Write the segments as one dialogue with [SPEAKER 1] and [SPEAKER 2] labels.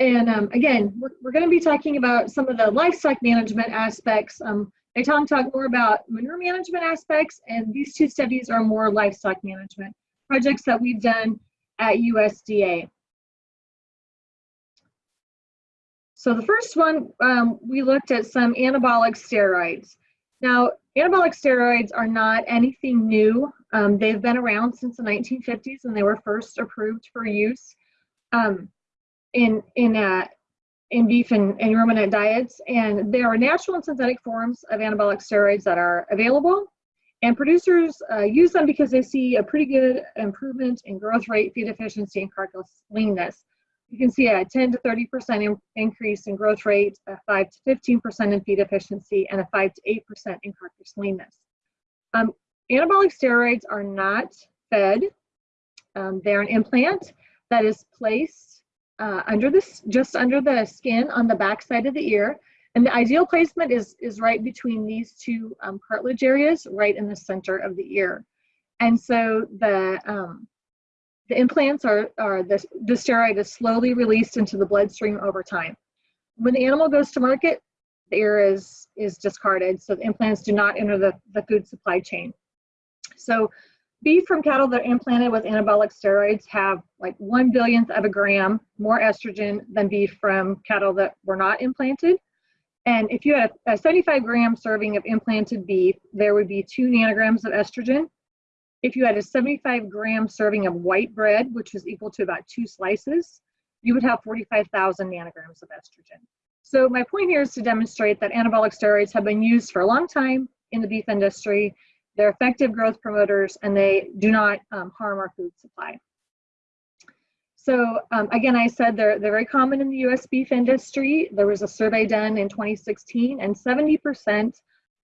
[SPEAKER 1] And um, again, we're, we're going to be talking about some of the livestock management aspects. Um, they talk, talk more about manure management aspects, and these two studies are more livestock management projects that we've done at USDA. So the first one, um, we looked at some anabolic steroids. Now, anabolic steroids are not anything new. Um, they've been around since the 1950s and they were first approved for use um, in, in, uh, in beef and, and ruminant diets. And there are natural and synthetic forms of anabolic steroids that are available. And producers uh, use them because they see a pretty good improvement in growth rate, feed efficiency, and carcass leanness you can see a 10 to 30% in, increase in growth rate, a 5 to 15% in feed efficiency, and a 5 to 8% in carcass leanness. Um, anabolic steroids are not fed. Um, they're an implant that is placed uh, under this, just under the skin on the back side of the ear. And the ideal placement is, is right between these two um, cartilage areas, right in the center of the ear. And so the, um, the implants are, are the, the steroid is slowly released into the bloodstream over time. When the animal goes to market, the ear is, is discarded, so the implants do not enter the, the food supply chain. So beef from cattle that are implanted with anabolic steroids have like one billionth of a gram more estrogen than beef from cattle that were not implanted. And if you had a 75 gram serving of implanted beef, there would be two nanograms of estrogen if you had a 75 gram serving of white bread, which is equal to about two slices, you would have 45,000 nanograms of estrogen. So my point here is to demonstrate that anabolic steroids have been used for a long time in the beef industry. They're effective growth promoters and they do not um, harm our food supply. So um, again, I said they're, they're very common in the US beef industry. There was a survey done in 2016 and 70%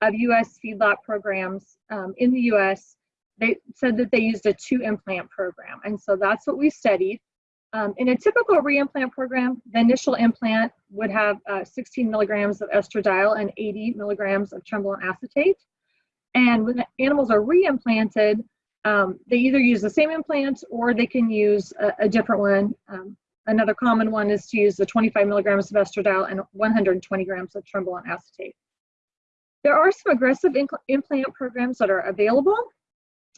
[SPEAKER 1] of US feedlot programs um, in the US they said that they used a two implant program. And so that's what we studied. Um, in a typical reimplant program, the initial implant would have uh, 16 milligrams of estradiol and 80 milligrams of trenbolone acetate. And when animals are reimplanted, um, they either use the same implant or they can use a, a different one. Um, another common one is to use the 25 milligrams of estradiol and 120 grams of trenbolone acetate. There are some aggressive implant programs that are available.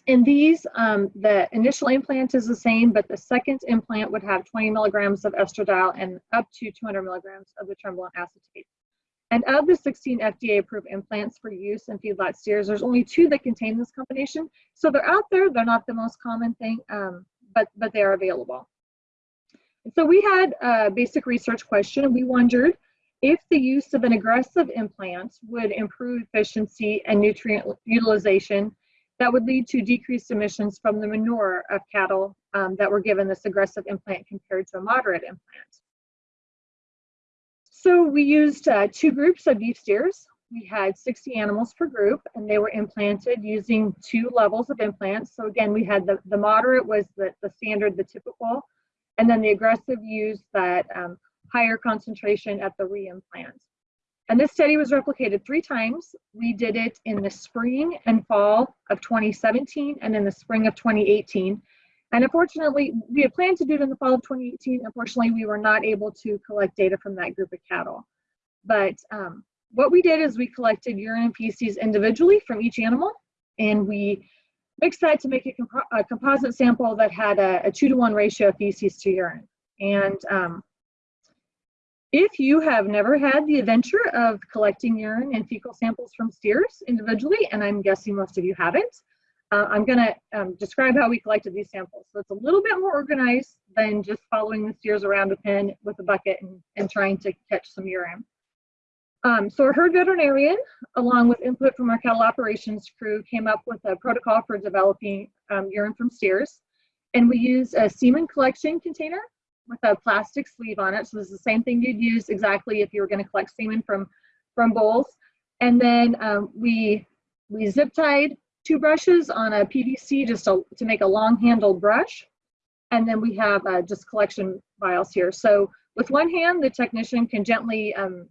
[SPEAKER 1] In these, um, the initial implant is the same, but the second implant would have 20 milligrams of estradiol and up to 200 milligrams of the trenbolone acetate. And of the 16 FDA approved implants for use in feedlot steers, there's only two that contain this combination. So they're out there, they're not the most common thing, um, but, but they are available. So we had a basic research question. We wondered if the use of an aggressive implant would improve efficiency and nutrient utilization that would lead to decreased emissions from the manure of cattle um, that were given this aggressive implant compared to a moderate implant. So we used uh, two groups of beef steers. We had 60 animals per group and they were implanted using two levels of implants. So again, we had the, the moderate was the, the standard, the typical, and then the aggressive used that um, higher concentration at the reimplant. And this study was replicated three times. We did it in the spring and fall of 2017 and in the spring of 2018. And unfortunately, we had planned to do it in the fall of 2018. Unfortunately, we were not able to collect data from that group of cattle. But um, what we did is we collected urine and feces individually from each animal, and we mixed that to make a, compo a composite sample that had a, a, two to one ratio of feces to urine. And um, if you have never had the adventure of collecting urine and fecal samples from steers individually, and I'm guessing most of you haven't, uh, I'm going to um, describe how we collected these samples. So it's a little bit more organized than just following the steers around a pen with a bucket and, and trying to catch some urine. Um, so our herd veterinarian, along with input from our cattle operations crew, came up with a protocol for developing um, urine from steers. And we used a semen collection container with a plastic sleeve on it. So this is the same thing you'd use exactly if you were going to collect semen from, from bowls. And then um, we, we zip tied two brushes on a PVC just to, to make a long handled brush. And then we have uh, just collection vials here. So with one hand, the technician can gently um,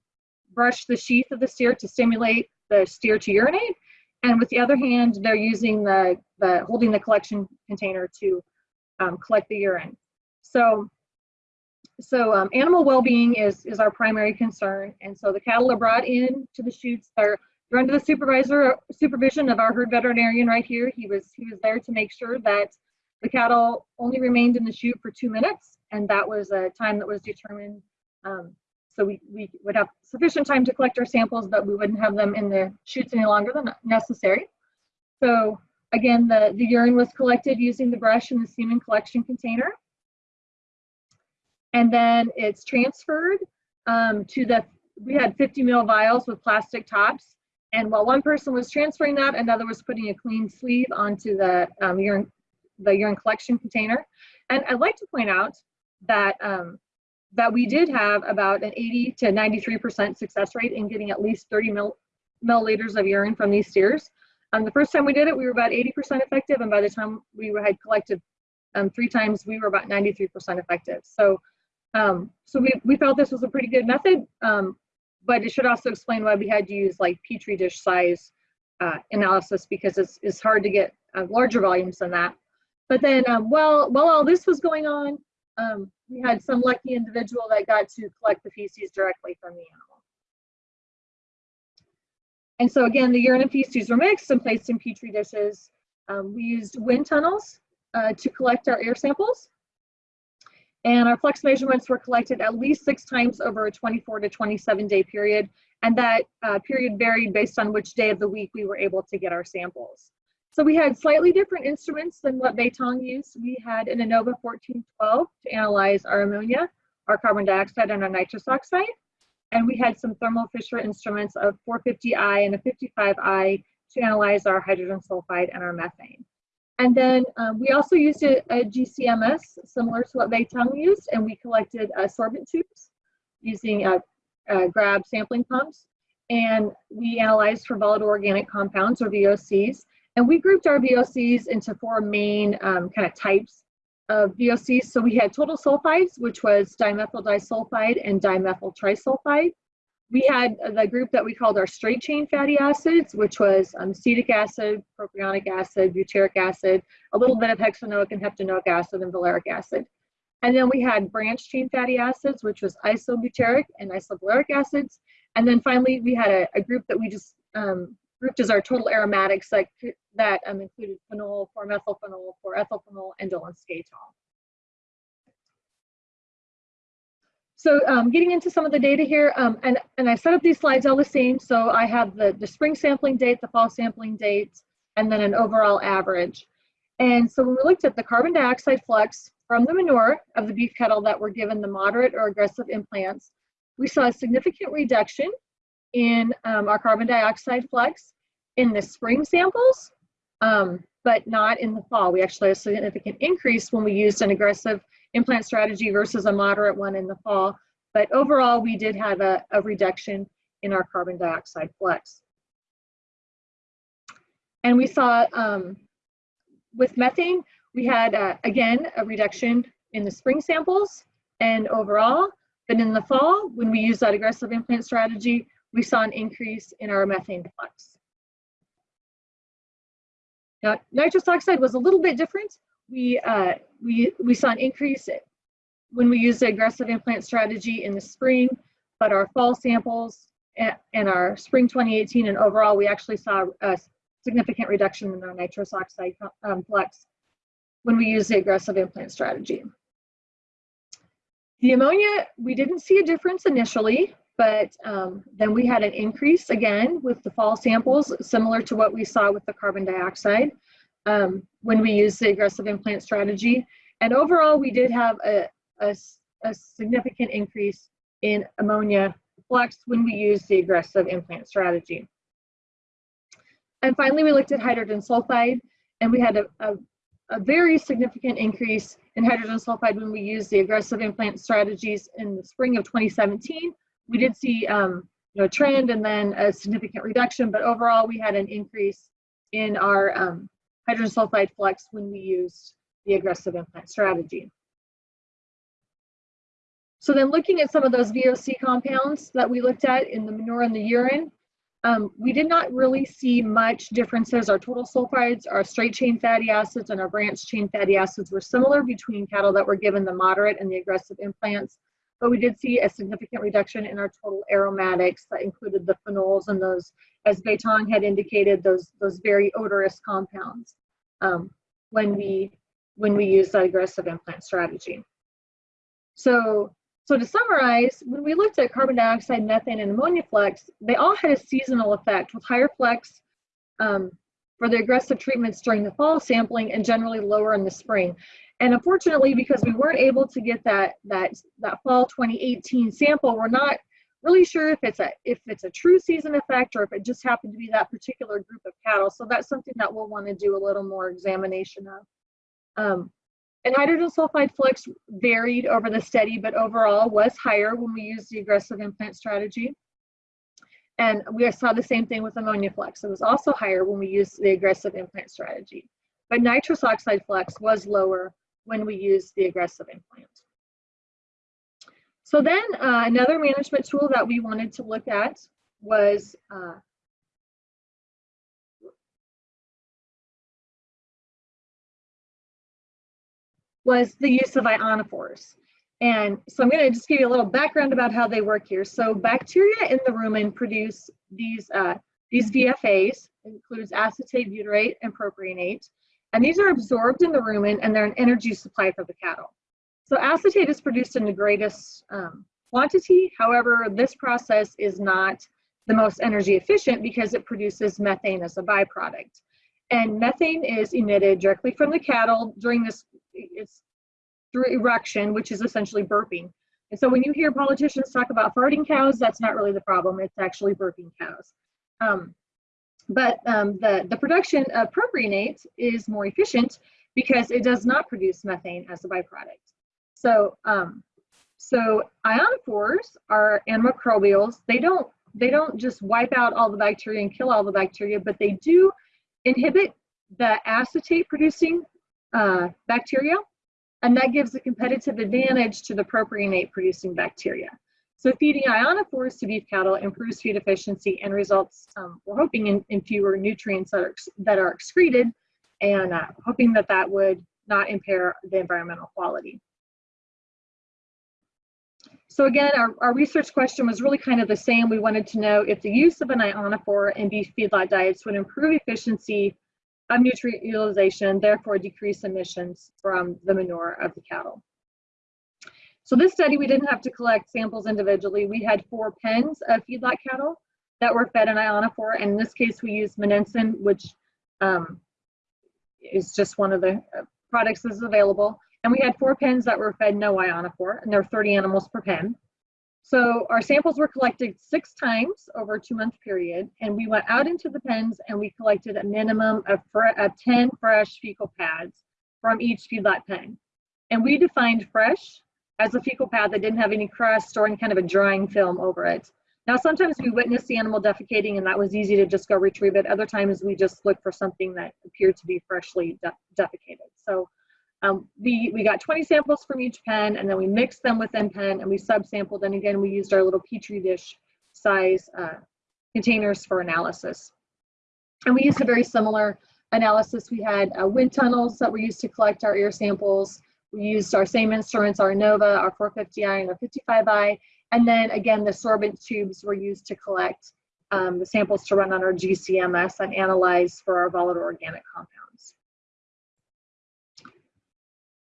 [SPEAKER 1] brush the sheath of the steer to stimulate the steer to urinate. And with the other hand, they're using the, the holding the collection container to um, collect the urine. So so um, animal well-being is, is our primary concern. And so the cattle are brought in to the chutes. They're, they're under the supervisor supervision of our herd veterinarian right here. He was, he was there to make sure that the cattle only remained in the chute for two minutes. And that was a time that was determined. Um, so we, we would have sufficient time to collect our samples, but we wouldn't have them in the chutes any longer than necessary. So again, the, the urine was collected using the brush in the semen collection container and then it's transferred um, to the, we had 50 mil vials with plastic tops. And while one person was transferring that, another was putting a clean sleeve onto the um, urine, the urine collection container. And I'd like to point out that um, that we did have about an 80 to 93% success rate in getting at least 30 mil, milliliters of urine from these steers. Um, the first time we did it, we were about 80% effective, and by the time we had collected um, three times, we were about 93% effective. So um, so we, we felt this was a pretty good method, um, but it should also explain why we had to use like Petri dish size uh, analysis because it's, it's hard to get uh, larger volumes than that. But then um, while, while all this was going on, um, we had some lucky individual that got to collect the feces directly from the animal. And so again, the urine and feces were mixed and placed in Petri dishes. Um, we used wind tunnels uh, to collect our air samples. And our flux measurements were collected at least six times over a 24 to 27 day period. And that uh, period varied based on which day of the week we were able to get our samples. So we had slightly different instruments than what Beitong used. We had an Innova 1412 to analyze our ammonia, our carbon dioxide, and our nitrous oxide. And we had some Thermo Fisher instruments of 450i and a 55i to analyze our hydrogen sulfide and our methane. And then um, we also used a, a, GCMS similar to what Beitong used, and we collected uh, sorbent tubes using uh, uh, grab sampling pumps. And we analyzed for volatile organic compounds or VOCs. And we grouped our VOCs into four main um, kind of types of VOCs. So we had total sulfides, which was dimethyl disulfide and dimethyl trisulfide we had the group that we called our straight chain fatty acids, which was um, acetic acid, propionic acid, butyric acid, a little bit of hexanoic and heptanoic acid, and valeric acid. And then we had branch chain fatty acids, which was isobutyric and isovaleric acids. And then finally, we had a, a group that we just um, grouped as our total aromatics that, that um, included phenol, 4-methylphenol, 4-ethylphenol, and skatole. So um, getting into some of the data here, um, and, and I set up these slides all the same. So I have the, the spring sampling date, the fall sampling date, and then an overall average. And so when we looked at the carbon dioxide flux from the manure of the beef cattle that were given the moderate or aggressive implants, we saw a significant reduction in um, our carbon dioxide flux in the spring samples, um, but not in the fall. We actually had a significant increase when we used an aggressive implant strategy versus a moderate one in the fall. But overall, we did have a, a reduction in our carbon dioxide flux. And we saw um, with methane, we had, uh, again, a reduction in the spring samples and overall, but in the fall, when we used that aggressive implant strategy, we saw an increase in our methane flux. Now, nitrous oxide was a little bit different we, uh, we, we saw an increase when we used the aggressive implant strategy in the spring, but our fall samples and our spring 2018 and overall, we actually saw a significant reduction in our nitrous oxide um, flux when we used the aggressive implant strategy. The ammonia, we didn't see a difference initially, but um, then we had an increase again with the fall samples, similar to what we saw with the carbon dioxide um, when we use the aggressive implant strategy. And overall, we did have a, a, a significant increase in ammonia flux when we used the aggressive implant strategy. And finally, we looked at hydrogen sulfide, and we had a, a, a, very significant increase in hydrogen sulfide when we used the aggressive implant strategies in the spring of 2017. We did see um, you know, a trend and then a significant reduction, but overall, we had an increase in our um, hydrogen sulfide flux when we used the aggressive implant strategy. So then looking at some of those VOC compounds that we looked at in the manure and the urine, um, we did not really see much differences. Our total sulfides, our straight chain fatty acids, and our branch chain fatty acids were similar between cattle that were given the moderate and the aggressive implants. but we did see a significant reduction in our total aromatics that included the phenols and those, as Beitong had indicated, those, those very odorous compounds um, when we when we use the aggressive implant strategy. So, so to summarize, when we looked at carbon dioxide, methane, and ammonia flux, they all had a seasonal effect with higher flux um, for the aggressive treatments during the fall sampling and generally lower in the spring. And unfortunately, because we weren't able to get that that that fall 2018 sample, we're not really sure if it's a if it's a true season effect or if it just happened to be that particular group of cattle. So that's something that we'll want to do a little more examination of. Um, and hydrogen sulfide flux varied over the study, but overall was higher when we used the aggressive implant strategy. And we saw the same thing with ammonia flux. It was also higher when we used the aggressive implant strategy. But nitrous oxide flux was lower when we used the aggressive implant. So then uh, another management tool that we wanted to look at was uh, was the use of ionophores. And so I'm going to just give you a little background about how they work here. So bacteria in the rumen produce these, uh, these VFAs, includes acetate, butyrate, and propionate. And these are absorbed in the rumen and they're an energy supply for the cattle. So acetate is produced in the greatest um, quantity. However, this process is not the most energy efficient because it produces methane as a byproduct. And methane is emitted directly from the cattle during this, it's through eruction, which is essentially burping. And so when you hear politicians talk about farting cows, that's not really the problem. It's actually burping cows. Um, but um, the, the production of propionate is more efficient because it does not produce methane as a byproduct. So, um, so ionophores are antimicrobials. They don't, they don't just wipe out all the bacteria and kill all the bacteria, but they do inhibit the acetate producing uh, bacteria, and that gives a competitive advantage to the propionate producing bacteria. So feeding ionophores to beef cattle improves feed efficiency and results, um, we're hoping, in, in, fewer nutrients that are, that are excreted and uh, hoping that that would not impair the environmental quality. So again, our, our research question was really kind of the same. We wanted to know if the use of an ionophore in beef feedlot diets would improve efficiency of nutrient utilization, therefore decrease emissions from the manure of the cattle. So this study, we didn't have to collect samples individually. We had four pens of feedlot cattle that were fed an ionophore, and in this case, we used Monensin, which um, is just one of the uh, products that's available. And we had four pens that were fed no ionophore, and there are 30 animals per pen. So our samples were collected six times over a two month period, and we went out into the pens and we collected a minimum of, of 10 fresh fecal pads from each feedlot pen. And we defined fresh as a fecal pad that didn't have any crust or any kind of a drying film over it. Now, sometimes we witnessed the animal defecating and that was easy to just go retrieve it. Other times we just looked for something that appeared to be freshly de defecated. So um, we, we got 20 samples from each pen and then we mixed them within pen and we subsampled and again we used our little petri dish size uh, containers for analysis. And we used a very similar analysis. We had uh, wind tunnels that were used to collect our air samples. We used our same instruments, our NOVA, our 450i and our 55i. And then again, the sorbent tubes were used to collect um, the samples to run on our GCMS and analyze for our volatile organic compounds.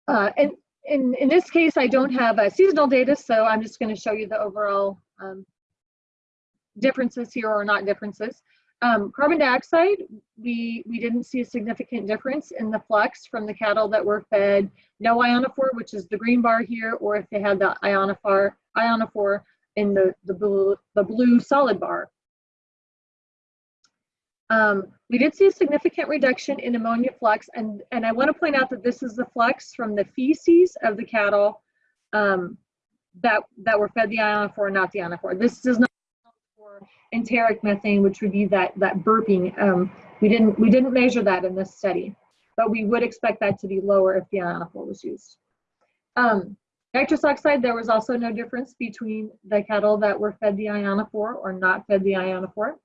[SPEAKER 1] Uh, and in, in this case, I don't have uh, seasonal data, so I'm just going to show you the overall um, differences here or not differences. Um, carbon dioxide, we, we didn't see a significant difference in the flux from the cattle that were fed no ionophore, which is the green bar here, or if they had the ionophore, ionophore in the, the, blue, the blue solid bar. Um, we did see a significant reduction in ammonia flux, and, and I want to point out that this is the flux from the feces of the cattle um, that, that were fed the ionophore, not the ionophore. This does not for enteric methane, which would be that, that burping. Um, we, didn't, we didn't measure that in this study, but we would expect that to be lower if the ionophore was used. Um, nitrous oxide, there was also no difference between the cattle that were fed the ionophore or not fed the ionophore.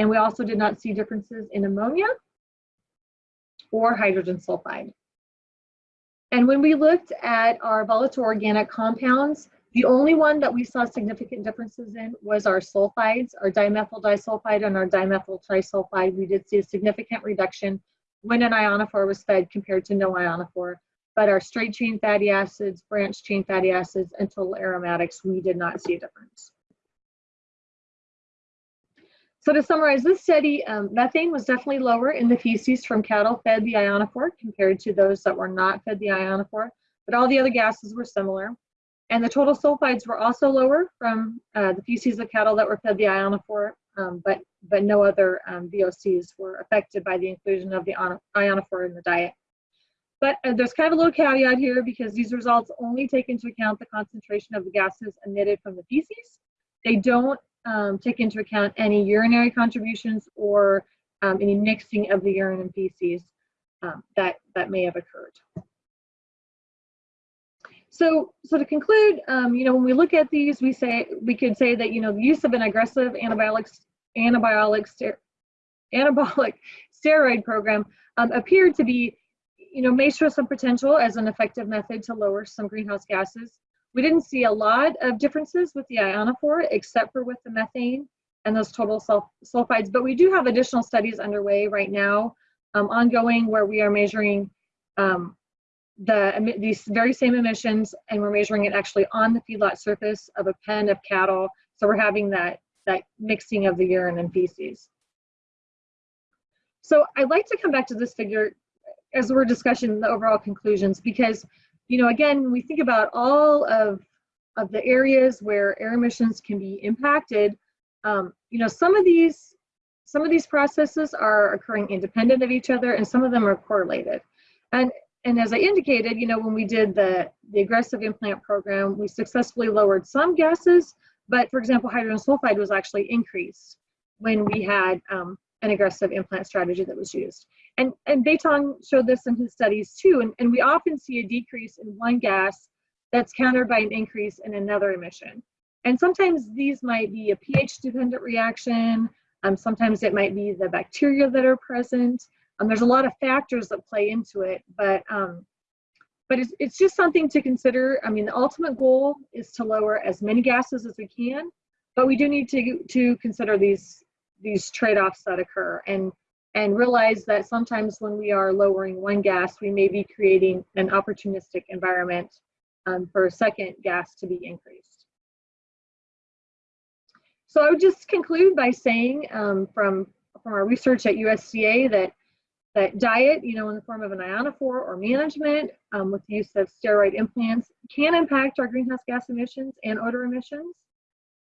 [SPEAKER 1] And we also did not see differences in ammonia or hydrogen sulfide. And when we looked at our volatile organic compounds, The only one that we saw significant differences in was our sulfides, our dimethyl disulfide and our dimethyl trisulfide. We did see a significant reduction when an ionophore was fed compared to no ionophore. But our straight chain fatty acids, branch chain fatty acids, and total aromatics, we did not see a difference. So to summarize this study, um, methane was definitely lower in the feces from cattle fed the ionophore compared to those that were not fed the ionophore, but all the other gases were similar. And the total sulfides were also lower from uh, the feces of cattle that were fed the ionophore, um, but, but no other um, VOCs were affected by the inclusion of the ionophore in the diet. But uh, there's kind of a little caveat here because these results only take into account the concentration of the gases emitted from the feces. They don't um, take into account any urinary contributions or um, any mixing of the urine and feces um, that, that may have occurred. So, so to conclude, um, you know, when we look at these, we say we could say that you know the use of an aggressive anabolic anabolic anabolic steroid program um, appeared to be, you know, may show some potential as an effective method to lower some greenhouse gases. We didn't see a lot of differences with the ionophore, except for with the methane and those total sulf sulfides. But we do have additional studies underway right now, um, ongoing, where we are measuring um, the these very same emissions and we're measuring it actually on the feedlot surface of a pen of cattle. So we're having that, that mixing of the urine and feces. So I'd like to come back to this figure as we're discussing the overall conclusions because, you know, again, we think about all of, of the areas where air emissions can be impacted. Um, you know, some of these some of these processes are occurring independent of each other and some of them are correlated. And and as I indicated, you know, when we did the, the aggressive implant program, we successfully lowered some gases, but for example, hydrogen sulfide was actually increased when we had um, an aggressive implant strategy that was used. And, and Baitong showed this in his studies too, and, and we often see a decrease in one gas that's countered by an increase in another emission. And sometimes these might be a pH dependent reaction, um, sometimes it might be the bacteria that are present, um, there's a lot of factors that play into it, but um, but it's, it's just something to consider. I mean, the ultimate goal is to lower as many gases as we can, but we do need to to consider these these trade-offs that occur and and realize that sometimes when we are lowering one gas, we may be creating an opportunistic environment um, for a second gas to be increased. So I would just conclude by saying um, from, from our research at USDA that that diet, you know, in the form of an ionophore or management um, with the use of steroid implants can impact our greenhouse gas emissions and odor emissions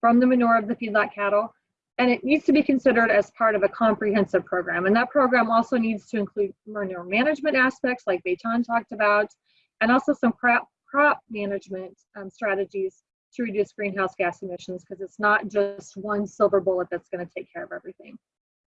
[SPEAKER 1] from the manure of the feedlot cattle. And it needs to be considered as part of a comprehensive program. And that program also needs to include manure management aspects like Baton talked about, and also some crop, crop management um, strategies to reduce greenhouse gas emissions because it's not just one silver bullet that's going to take care of everything.